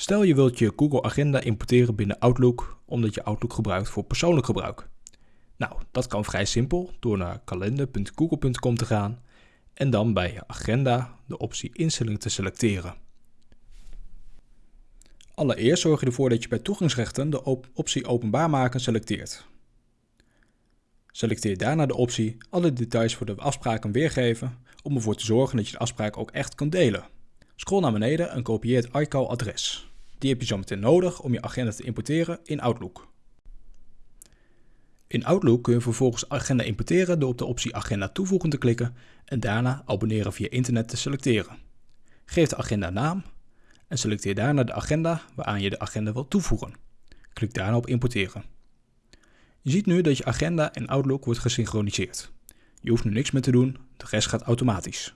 Stel je wilt je Google Agenda importeren binnen Outlook omdat je Outlook gebruikt voor persoonlijk gebruik. Nou, dat kan vrij simpel door naar kalender.google.com te gaan en dan bij je agenda de optie instelling te selecteren. Allereerst zorg je ervoor dat je bij toegangsrechten de optie openbaar maken selecteert. Selecteer daarna de optie alle details voor de afspraken weergeven om ervoor te zorgen dat je de afspraak ook echt kunt delen. Scroll naar beneden en kopieer het iCal-adres. Die heb je zo meteen nodig om je agenda te importeren in Outlook. In Outlook kun je vervolgens agenda importeren door op de optie Agenda toevoegen te klikken en daarna abonneren via internet te selecteren. Geef de agenda naam en selecteer daarna de agenda waaraan je de agenda wilt toevoegen. Klik daarna op importeren. Je ziet nu dat je agenda en Outlook wordt gesynchroniseerd. Je hoeft nu niks meer te doen, de rest gaat automatisch.